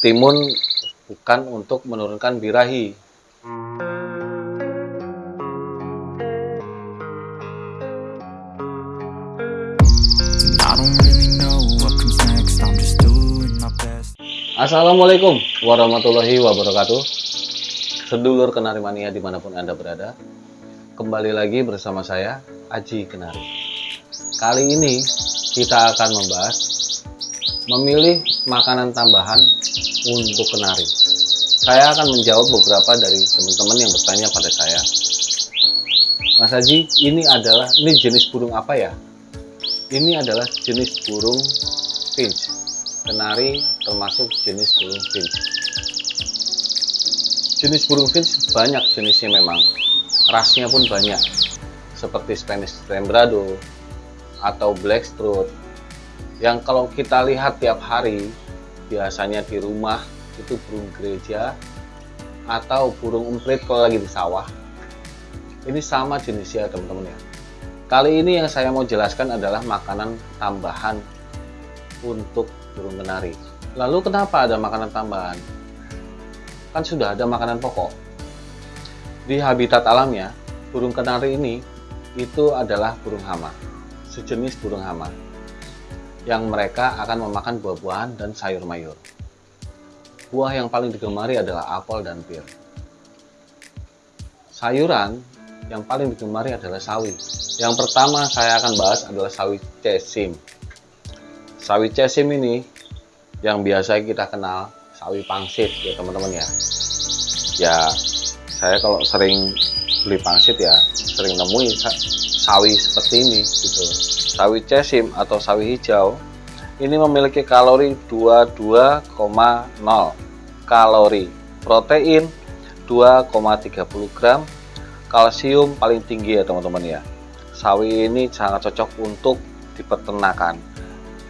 timun bukan untuk menurunkan birahi. Assalamualaikum warahmatullahi wabarakatuh. Sedulur Kenari Mania di mana pun Anda berada. Kembali lagi bersama saya, Aji Kenari. Kali ini kita akan membahas memilih makanan tambahan untuk kenari. Saya akan menjawab beberapa dari teman-teman yang bertanya pada saya. Mas Haji, ini adalah ini jenis burung apa ya? Ini adalah jenis burung finch. Kenari termasuk jenis burung finch. Jenis burung finch banyak jenisnya memang. Rasnya pun banyak. Seperti Spanish Rembrado atau Black Strut. Yang kalau kita lihat tiap hari biasanya di rumah itu burung gereja atau burung emprit kalau lagi di sawah. Ini sama jenisnya teman-teman ya. Kali ini yang saya mau jelaskan adalah makanan tambahan untuk burung kenari. Lalu kenapa ada makanan tambahan? Kan sudah ada makanan pokok. Di habitat alamnya, burung kenari ini itu adalah burung hama, sejenis burung hama yang mereka akan memakan buah-buahan dan sayur mayur. Buah yang paling digemari adalah apel dan pir. Sayuran yang paling digemari adalah sawi. Yang pertama saya akan bahas adalah sawi cesim. Sawi cesim ini yang biasa kita kenal sawi pangsit ya teman-teman ya. Ya saya kalau sering beli pangsit ya sering nemui sawi seperti ini gitu. Sawi cesim atau sawi hijau ini memiliki kalori 22,0 kalori, protein 2,30 gram, kalsium paling tinggi ya teman-teman ya. Sawi ini sangat cocok untuk di peternakan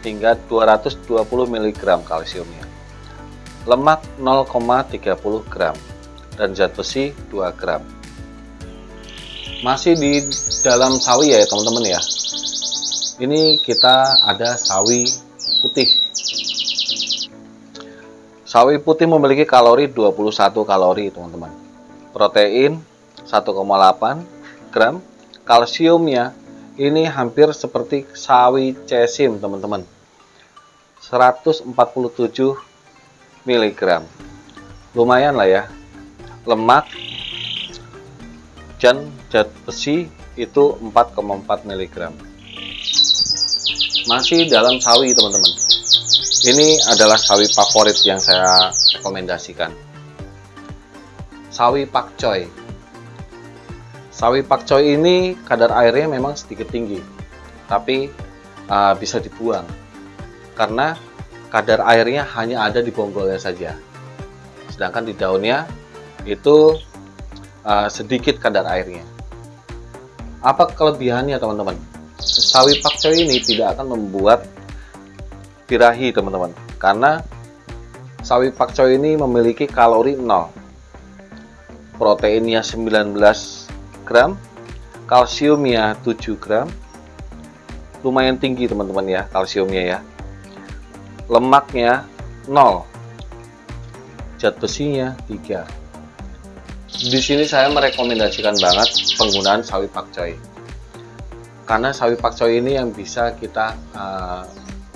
hingga 220 mg kalsiumnya. Lemak 0,30 gram dan zat besi 2 gram. Masih di dalam sawi ya teman-teman ya. Ini kita ada sawi putih. Sawi putih memiliki kalori 21 kalori teman-teman. Protein 1,8 gram kalsiumnya ini hampir seperti sawi cesim teman-teman 147 mg lumayan lah ya lemak dan zat besi itu 4,4 mg masih dalam sawi teman-teman. Ini adalah sawi favorit yang saya rekomendasikan. Sawi pakcoy Sawi pakcoy ini kadar airnya memang sedikit tinggi, tapi uh, bisa dibuang. Karena kadar airnya hanya ada di bonggolnya saja. Sedangkan di daunnya itu uh, sedikit kadar airnya. Apa kelebihannya teman-teman? Sawi pakcoy ini tidak akan membuat birahi teman-teman, karena sawi pakcoy ini memiliki kalori 0, proteinnya 19 gram kalsiumnya 7 gram. Lumayan tinggi teman-teman ya kalsiumnya ya. Lemaknya 0 zat besinya 3 di sini saya merekomendasikan banget penggunaan sawi pakcoy karena sawi pakcoy ini yang bisa kita uh,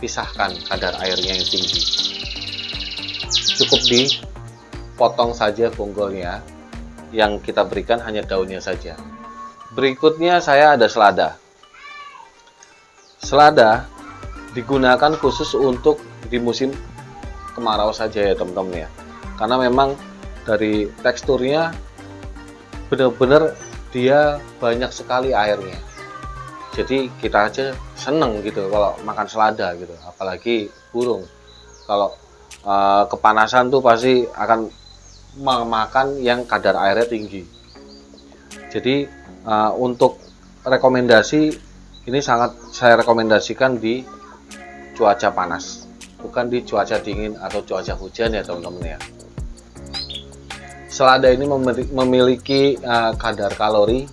pisahkan kadar airnya yang tinggi cukup dipotong saja bonggolnya yang kita berikan hanya daunnya saja. Berikutnya saya ada selada. Selada digunakan khusus untuk di musim kemarau saja ya teman-teman ya. Karena memang dari teksturnya benar-benar dia banyak sekali airnya. Jadi kita aja seneng gitu kalau makan selada gitu, apalagi burung. Kalau uh, kepanasan tuh pasti akan memakan yang kadar airnya tinggi. Jadi uh, untuk rekomendasi ini sangat saya rekomendasikan di cuaca panas, bukan di cuaca dingin atau cuaca hujan ya teman-teman ya. Selada ini memiliki uh, kadar kalori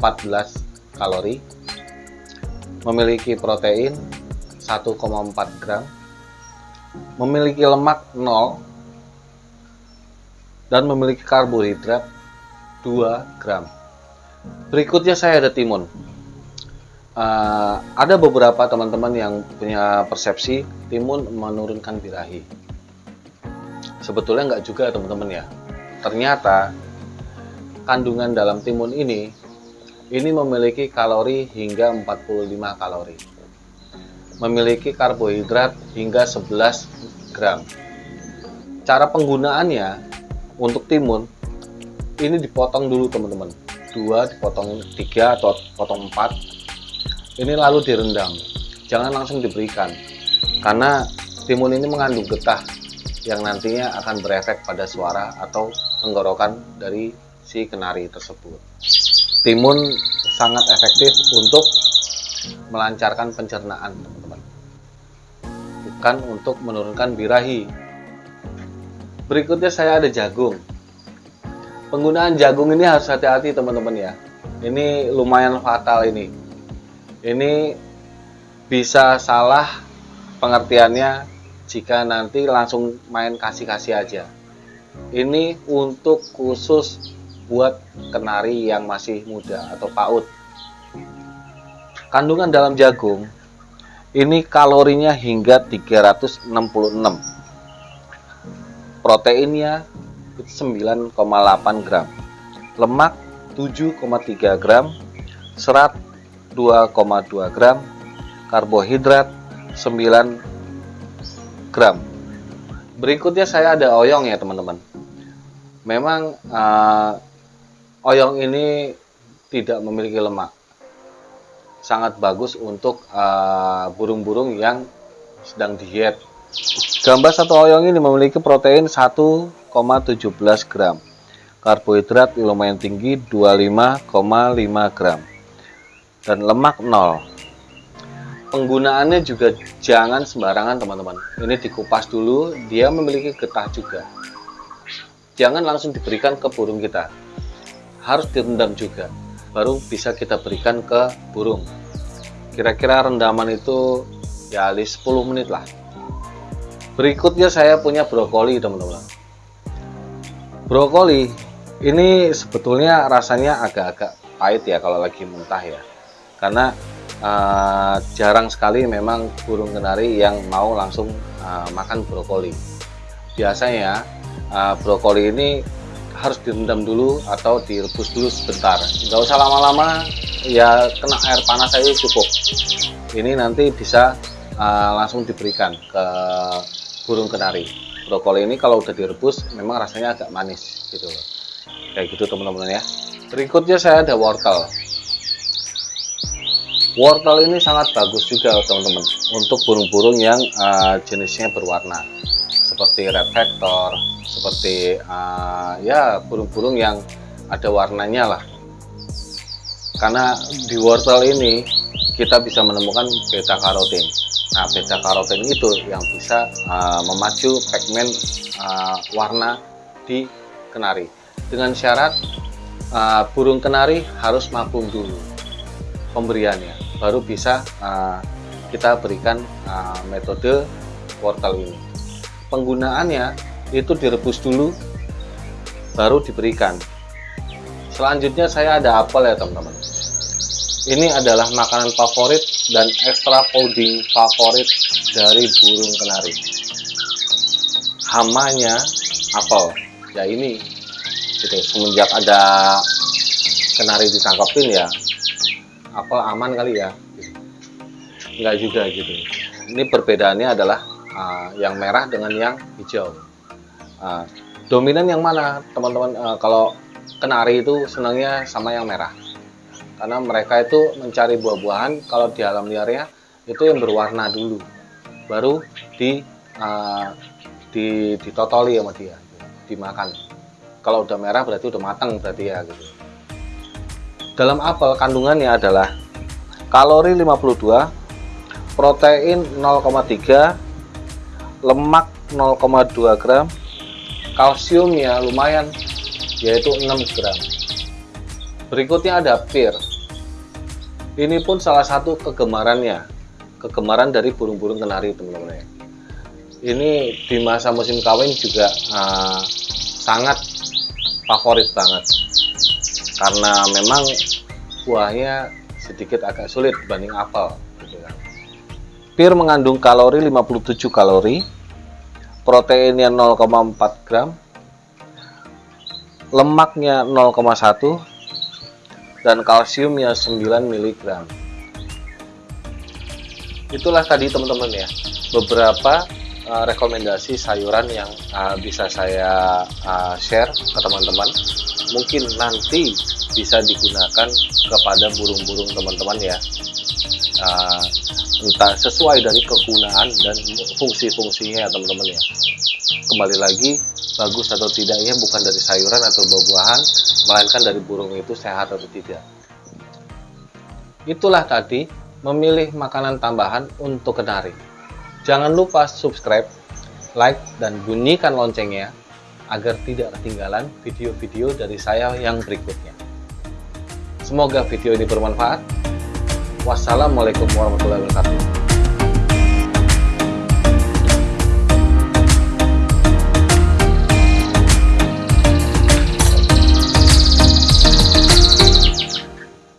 14 kalori, memiliki protein 1,4 gram, memiliki lemak 0 dan memiliki karbohidrat 2 gram. Berikutnya saya ada timun. Uh, ada beberapa teman-teman yang punya persepsi timun menurunkan birahi. Sebetulnya nggak juga teman-teman ya. Ternyata kandungan dalam timun ini ini memiliki kalori hingga 45 kalori. Memiliki karbohidrat hingga 11 gram. Cara penggunaannya untuk timun ini dipotong dulu teman-teman. Dua dipotong tiga atau potong empat ini lalu direndam jangan langsung diberikan karena timun ini mengandung getah yang nantinya akan berefek pada suara atau tenggorokan dari si kenari tersebut. Timun sangat efektif untuk melancarkan pencernaan teman-teman. Bukan untuk menurunkan birahi. Berikutnya saya ada jagung. Penggunaan jagung ini harus hati-hati teman-teman ya. Ini lumayan fatal ini. Ini bisa salah pengertiannya jika nanti langsung main kasih-kasih aja. Ini untuk khusus buat kenari yang masih muda atau PAUD. Kandungan dalam jagung ini kalorinya hingga 366. Proteinnya 9,8 gram. Lemak 7,3 gram. Serat 2,2 gram, karbohidrat 9 gram. Berikutnya saya ada oyong ya teman-teman. Memang uh, oyong ini tidak memiliki lemak. Sangat bagus untuk eh, burung-burung uh, yang sedang diet. Gambas atau oyong ini memiliki protein 1,17 gram. Karbohidrat lumayan tinggi 25,5 gram dan lemak nol penggunaannya juga jangan sembarangan teman-teman. Ini dikupas dulu dia memiliki getah juga. Jangan langsung diberikan ke burung kita. Harus direndam juga baru bisa kita berikan ke burung. Kira-kira rendaman itu ya 10 menit lah. Berikutnya saya punya brokoli teman-teman. Brokoli ini sebetulnya rasanya agak-agak pahit ya kalau lagi mentah ya. Karena uh, jarang sekali memang burung kenari yang mau langsung uh, makan brokoli. Biasanya uh, brokoli ini harus direndam dulu atau direbus dulu sebentar. Nggak usah lama-lama, ya kena air panas saja cukup. Ini nanti bisa uh, langsung diberikan ke burung kenari. Brokoli ini kalau udah direbus memang rasanya agak manis gitu. Kayak gitu teman-teman ya. Berikutnya saya ada wortel wortel ini sangat bagus juga teman-teman untuk burung-burung yang uh, jenisnya berwarna. Seperti red factor seperti uh, ya burung-burung yang ada warnanya lah. Karena di wortel ini kita bisa menemukan beta karotin nah beta karotin itu yang bisa uh, memacu pigmen uh, warna di kenari. Dengan syarat uh, burung kenari harus mabung dulu pemberiannya baru bisa uh, kita berikan uh, metode wortel ini. Penggunaannya itu direbus dulu baru diberikan. Selanjutnya saya ada apel ya teman-teman. Ini adalah makanan favorit dan extra fooding favorit dari burung kenari. Hamanya apel. Ya ini gitu. Semenjak ada kenari ditangkapin ya apel aman kali ya? Enggak juga gitu. Ini perbedaannya adalah uh, yang merah dengan yang hijau. Uh, dominan yang mana? Teman-teman uh, kalau kenari itu senangnya sama yang merah. Karena mereka itu mencari buah-buahan kalau di alam liarnya itu yang berwarna dulu. Baru di uh, di ditotoli sama dia dimakan. Kalau udah merah berarti udah matang berarti ya gitu dalam apel kandungannya adalah kalori 52, protein 0,3, lemak 0,2 gram, kalsium ya lumayan yaitu 6 gram. Berikutnya ada pir. Ini pun salah satu kegemarannya, kegemaran dari burung-burung kenari teman-teman ya. Ini di masa musim kawin juga uh, sangat favorit banget karena memang buahnya sedikit agak sulit dibanding apel gitu kan. Pir mengandung kalori 57 kalori, proteinnya 0,4 gram, lemaknya 0,1 dan kalsiumnya 9 mg. Itulah tadi teman-teman ya beberapa uh, rekomendasi sayuran yang uh, bisa saya uh, share ke teman-teman. Mungkin nanti bisa digunakan kepada burung-burung teman-teman ya. Uh, entah sesuai dari kegunaan dan fungsi-fungsinya ya teman-teman ya. Kembali lagi bagus atau tidaknya bukan dari sayuran atau buah-buahan, melainkan dari burung itu sehat atau tidak. Itulah tadi memilih makanan tambahan untuk kenari. Jangan lupa subscribe, like, dan bunyikan loncengnya agar tidak ketinggalan video-video dari saya yang berikutnya. Semoga video ini bermanfaat. Wassalamualaikum warahmatullahi wabarakatuh.